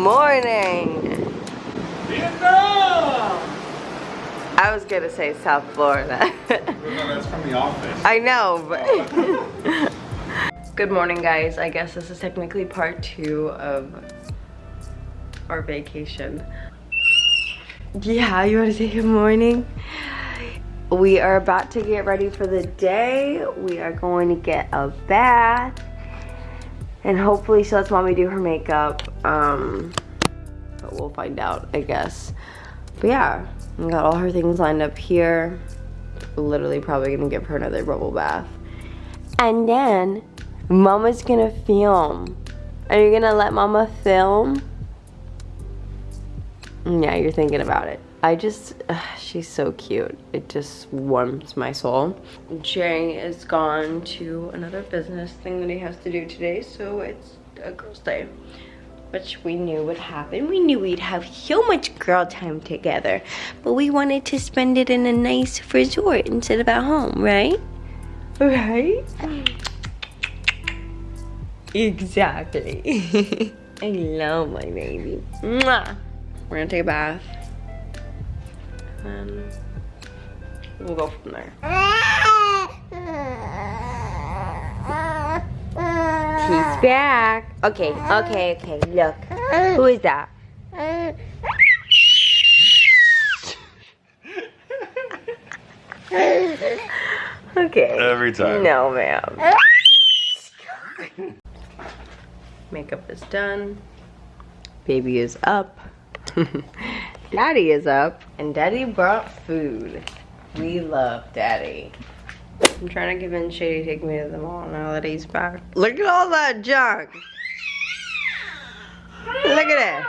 Morning. Vietnam! I was gonna say South Florida. No, that's from the office. I know, but. Oh. Good morning, guys. I guess this is technically part two of our vacation. Yeah, you want to say good morning? We are about to get ready for the day. We are going to get a bath. And hopefully she lets mommy do her makeup. Um, but we'll find out, I guess. But yeah, we got all her things lined up here. Literally probably gonna give her another bubble bath. And then mama's gonna film. Are you gonna let mama film? Yeah, you're thinking about it. I just, she's so cute. It just warms my soul. Jay is gone to another business thing that he has to do today, so it's a girl's day. Which we knew would happen. We knew we'd have so much girl time together. But we wanted to spend it in a nice resort instead of at home, right? Right? Exactly. I love my baby. Mwah. We're gonna take a bath. And we'll go from there. Back. Okay, okay, okay. Look. Who is that? Okay. Every time. No, ma'am. Makeup is done. Baby is up. Daddy is up. And Daddy brought food. We love Daddy. I'm trying to convince Shady to take me to the mall now that he's back. Look at all that junk. Look at it.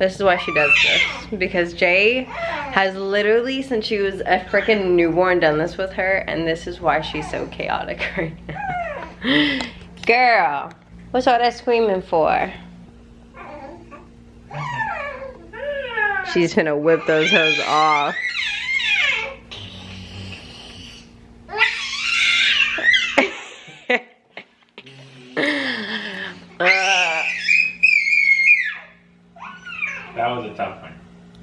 This is why she does this. Because Jay has literally, since she was a freaking newborn, done this with her. And this is why she's so chaotic right now. Girl, what's all that screaming for? She's gonna whip those hoes off. Uh, That was a tough one.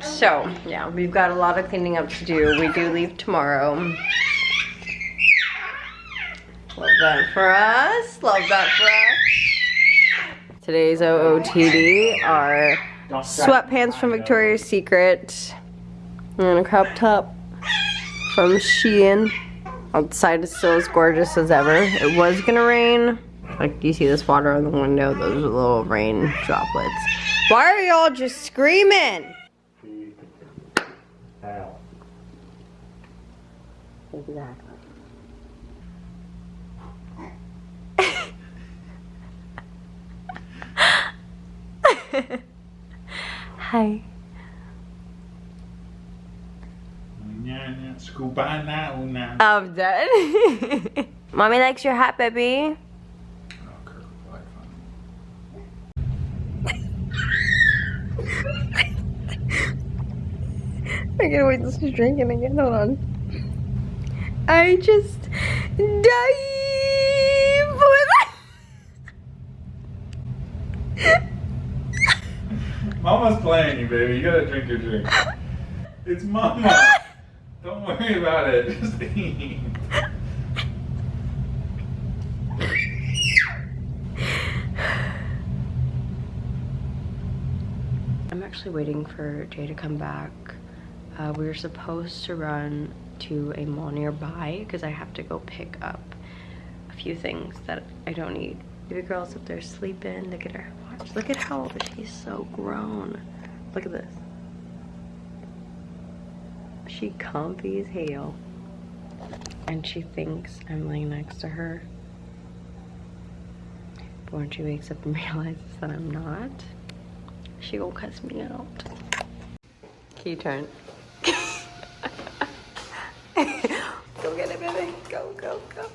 So, yeah, we've got a lot of cleaning up to do. We do leave tomorrow. Love that for us. Love that for us. Today's OOTD are sweatpants from Victoria's Secret and a crop top from Shein. Outside is still as gorgeous as ever. It was gonna rain. Like, do you see this water on the window? Those are little rain droplets. Why are y'all just screaming? Exactly. Hi. I'm done. Mommy likes your hat, baby. I can't wait to start drinking again. Hold on. I just dive Mama's playing you, baby. You gotta drink your drink. It's Mama. Don't worry about it. Just eat. I'm actually waiting for Jay to come back. Uh, we were supposed to run to a mall nearby because I have to go pick up a few things that I don't need. Baby girl's up there sleeping. Look at her. Look at how she's so grown. Look at this. She comfy as hell. And she thinks I'm laying next to her. But when she wakes up and realizes that I'm not, she will cuss me out. Key turn. go get it, baby. Go, go, go.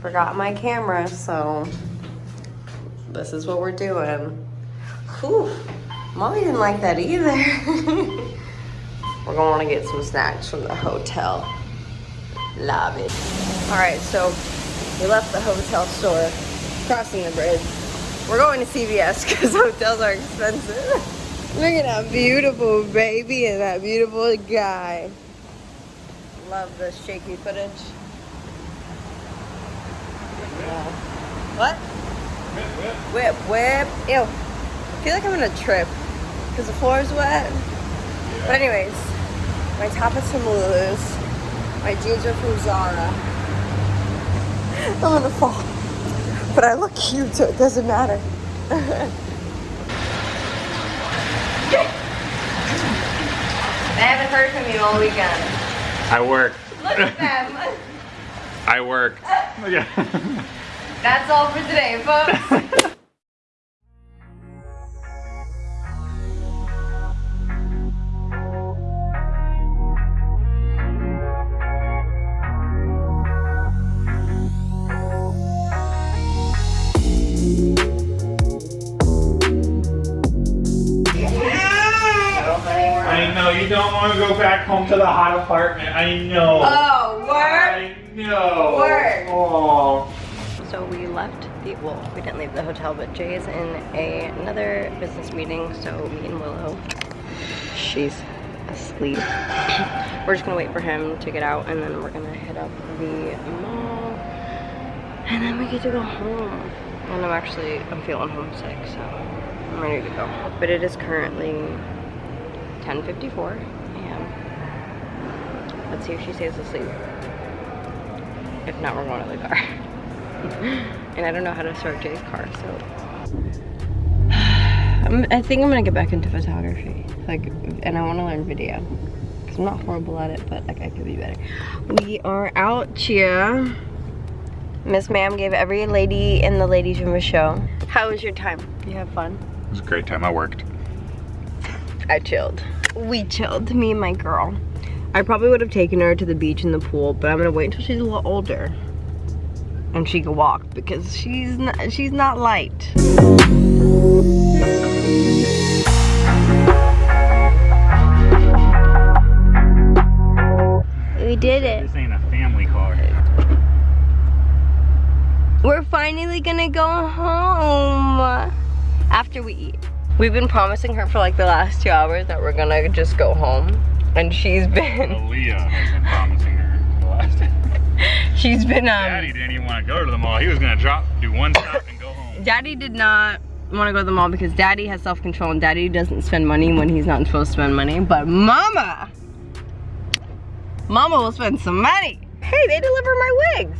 Forgot my camera, so this is what we're doing. Whew. Mommy didn't like that either. We're to wanna get some snacks from the hotel lobby. All right, so we left the hotel store, crossing the bridge. We're going to CVS because hotels are expensive. Look at that beautiful baby and that beautiful guy. Love the shaky footage. Yeah. What? Whip, whip. Ew. I feel like I'm in a trip because the floor is wet. But anyways, my top is from Lulu's. My jeans are from Zara. I'm gonna fall. But I look cute, so it doesn't matter. I haven't heard from you all weekend. I work. Look at them. I work. That's all for today, folks. I know you don't want to go back home to the hot apartment. I know. Oh, work. I know. Work. Oh. So we left the, well, we didn't leave the hotel, but Jay is in a, another business meeting, so me and Willow, she's asleep. we're just gonna wait for him to get out, and then we're gonna hit up the mall, and then we get to go home. And I'm actually, I'm feeling homesick, so I'm ready to go. But it is currently 10.54, a.m. let's see if she stays asleep. If not, we're going to the car. and I don't know how to start Jay's car, so I'm, I think I'm gonna get back into photography. Like, and I want to learn video because I'm not horrible at it, but like I could be better. We are out here. Miss Ma'am gave every lady in the ladies' room a show. How was your time? You have fun? It was a great time. I worked. I chilled. We chilled, me and my girl. I probably would have taken her to the beach and the pool, but I'm gonna wait until she's a little older and she can walk because she's not, she's not light. We did it. This ain't a family car. We're finally gonna go home after we eat. We've been promising her for like the last two hours that we're gonna just go home. And she's been... Aaliyah has been promising her the last She's been, um... Daddy didn't even want to go to the mall. He was gonna drop, do one stop and go home. Daddy did not want to go to the mall because daddy has self-control and daddy doesn't spend money when he's not supposed to spend money. But mama, mama will spend some money. Hey, they deliver my wigs.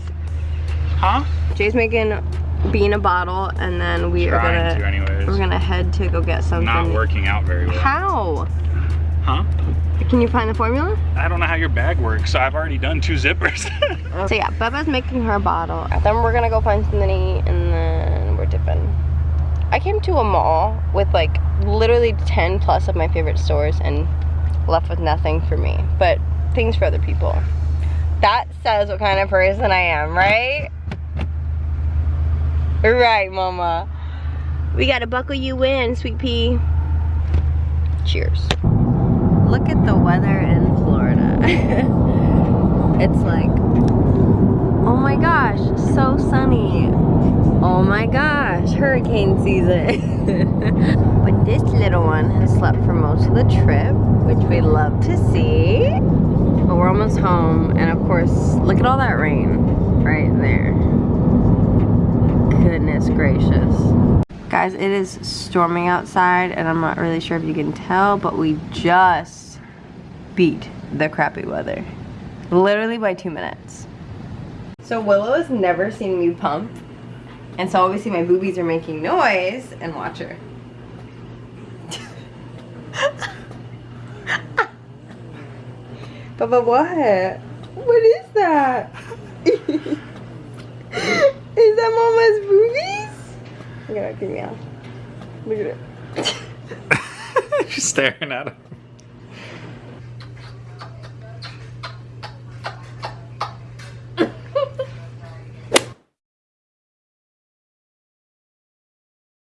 Huh? Jay's making bean a bottle and then we are gonna to anyways. we're gonna head to go get something. Not working out very well. How? Huh? Can you find the formula? I don't know how your bag works, so I've already done two zippers. So yeah, Bubba's making her a bottle. Then we're gonna go find something to eat and then we're dipping. I came to a mall with like literally 10 plus of my favorite stores and left with nothing for me, but things for other people. That says what kind of person I am, right? Right, mama. We gotta buckle you in, sweet pea. Cheers. Look at the weather in Florida. it's like, oh my gosh, so sunny. Oh my gosh, hurricane season. but this little one has slept for most of the trip, which we love to see. But we're almost home, and of course, look at all that rain right there. Goodness gracious. Guys, it is storming outside, and I'm not really sure if you can tell, but we just beat the crappy weather. Literally by two minutes. So Willow has never seen me pump. And so obviously my boobies are making noise. And watch her. Baba, what? What is that? is that mama's boobies? At her, give me out. Look at it. She's staring at him.